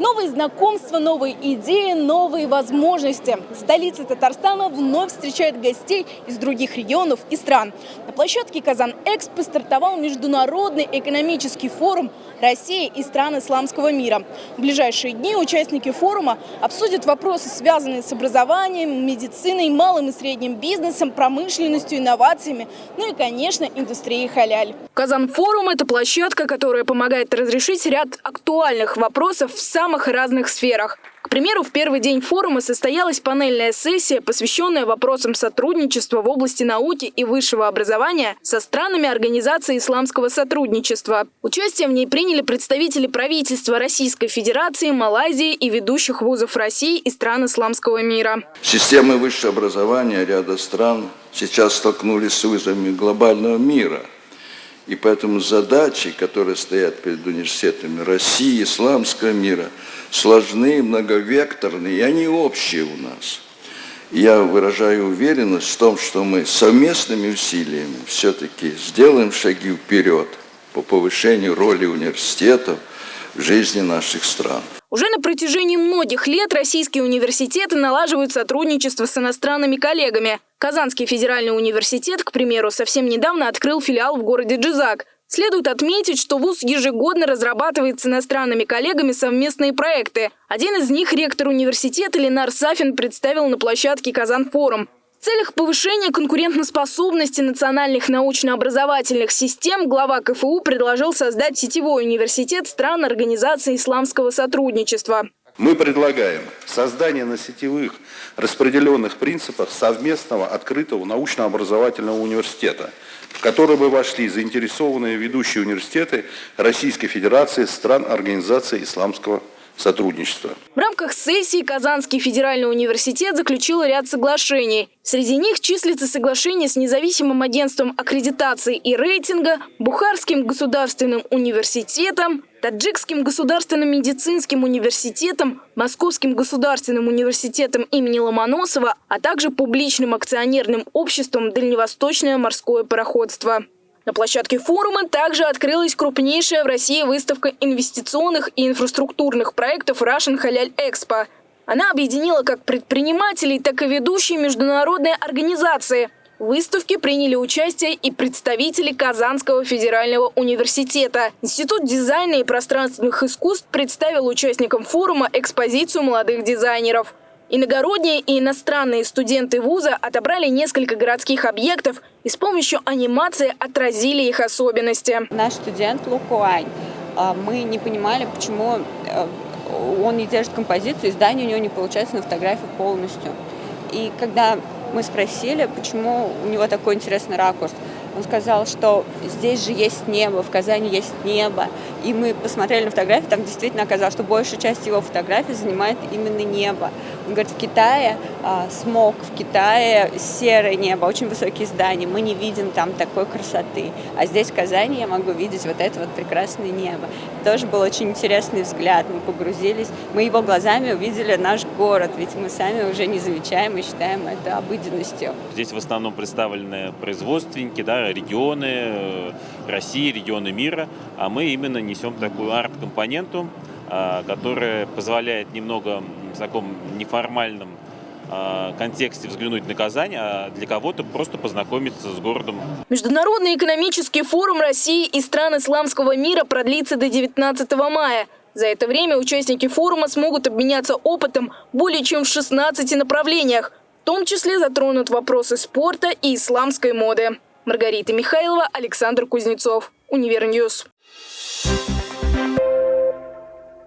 Новые знакомства, новые идеи, новые возможности. Столица Татарстана вновь встречает гостей из других регионов и стран. На площадке Казан-Экспо стартовал международный экономический форум России и стран исламского мира. В ближайшие дни участники форума обсудят вопросы, связанные с образованием, медициной, малым и средним бизнесом, промышленностью, инновациями, ну и, конечно, индустрией халяль. Казан-форум – это площадка, которая помогает разрешить ряд актуальных вопросов в самых разных сферах. К примеру, в первый день форума состоялась панельная сессия, посвященная вопросам сотрудничества в области науки и высшего образования со странами Организации исламского сотрудничества. Участие в ней приняли представители правительства Российской Федерации, Малайзии и ведущих вузов России и стран исламского мира. Системы высшего образования ряда стран сейчас столкнулись с вызовами глобального мира – и поэтому задачи, которые стоят перед университетами России, исламского мира, сложны, многовекторные, и они общие у нас. Я выражаю уверенность в том, что мы совместными усилиями все-таки сделаем шаги вперед по повышению роли университетов жизни наших стран. Уже на протяжении многих лет российские университеты налаживают сотрудничество с иностранными коллегами. Казанский федеральный университет, к примеру, совсем недавно открыл филиал в городе Джизак. Следует отметить, что ВУЗ ежегодно разрабатывает с иностранными коллегами совместные проекты. Один из них ректор университета Ленар Сафин представил на площадке «Казан-форум». Целях повышения конкурентоспособности национальных научно-образовательных систем глава КФУ предложил создать сетевой университет стран Организации исламского сотрудничества. Мы предлагаем создание на сетевых распределенных принципах совместного открытого научно-образовательного университета, в который бы вошли заинтересованные ведущие университеты Российской Федерации стран Организации исламского сотрудничества. В рамках сессии Казанский федеральный университет заключил ряд соглашений. Среди них числится соглашение с независимым агентством аккредитации и рейтинга, Бухарским государственным университетом, Таджикским государственным медицинским университетом, Московским государственным университетом имени Ломоносова, а также публичным акционерным обществом «Дальневосточное морское пароходство». На площадке форума также открылась крупнейшая в России выставка инвестиционных и инфраструктурных проектов Russian Халяль Экспо. Она объединила как предпринимателей, так и ведущие международные организации. В выставке приняли участие и представители Казанского федерального университета. Институт дизайна и пространственных искусств представил участникам форума экспозицию молодых дизайнеров. Иногородние и иностранные студенты вуза отобрали несколько городских объектов и с помощью анимации отразили их особенности. Наш студент Лукуань, а, мы не понимали, почему э, он не держит композицию, и здание у него не получается на фотографии полностью. И когда мы спросили, почему у него такой интересный ракурс, он сказал, что здесь же есть небо, в Казани есть небо. И мы посмотрели на фотографии, там действительно оказалось, что большая часть его фотографий занимает именно небо. Он говорит, в Китае а, смог, в Китае серое небо, очень высокие здания, мы не видим там такой красоты. А здесь, в Казани, я могу видеть вот это вот прекрасное небо. Тоже был очень интересный взгляд, мы погрузились, мы его глазами увидели наш город, ведь мы сами уже не замечаем и считаем это обыденностью. Здесь в основном представлены производственники, да, регионы э, России, регионы мира, а мы именно несем такую арт-компоненту, а, которая позволяет немного в таком неформальном а, контексте взглянуть на Казань, а для кого-то просто познакомиться с городом. Международный экономический форум России и стран исламского мира продлится до 19 мая. За это время участники форума смогут обменяться опытом более чем в 16 направлениях. В том числе затронут вопросы спорта и исламской моды. Маргарита Михайлова, Александр Кузнецов. Univer News. Thank